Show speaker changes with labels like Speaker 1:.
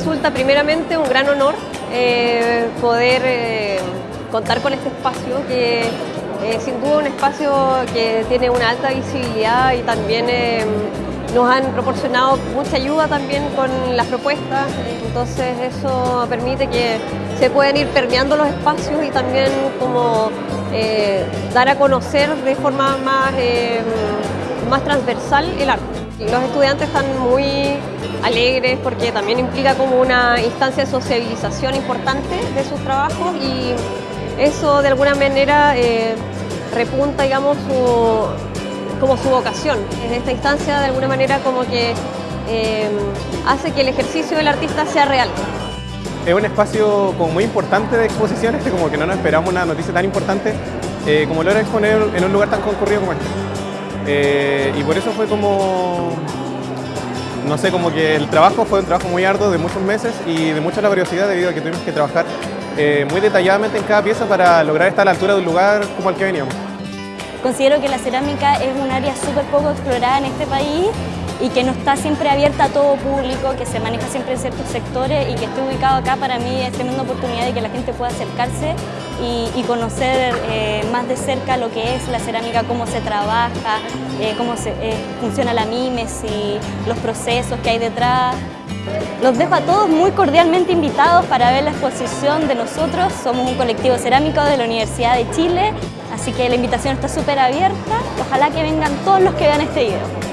Speaker 1: resulta primeramente un gran honor eh, poder eh, contar con este espacio que eh, sin duda un espacio que tiene una alta visibilidad y también nos han proporcionado mucha ayuda también con las propuestas, entonces eso permite que se puedan ir permeando los espacios y también como dar a conocer de forma más, más transversal el arte. Los estudiantes están muy alegres porque también implica como una instancia de sociabilización importante de sus trabajos y eso de alguna manera eh, repunta, digamos, como su vocación. En esta instancia de alguna manera como que eh, hace que el ejercicio del artista sea real.
Speaker 2: Es un espacio como muy importante de exposiciones, como que no nos esperamos una noticia tan importante eh, como lo era exponer en un lugar tan concurrido como este. Y por eso fue como no sé, como que el trabajo fue un trabajo muy arduo de muchos meses y de mucha laboriosidad debido a que tuvimos que trabajar eh, muy detalladamente en cada pieza para lograr estar a la altura de un lugar como al que veníamos.
Speaker 3: Considero que la cerámica es un área súper poco explorada en este país y que no está siempre abierta a todo público, que se maneja siempre en ciertos sectores y que esté ubicado acá para mí es tremenda oportunidad de que la gente pueda acercarse y, conocer eh, más de cerca lo que es la cerámica, cómo se trabaja, eh, cómo eh, funciona la y los procesos que hay detrás. Los dejo a todos muy cordialmente invitados para ver la exposición de nosotros. Somos un colectivo cerámico de la Universidad de Chile, así que la invitación está súper abierta. Ojalá que vengan todos los que vean este video.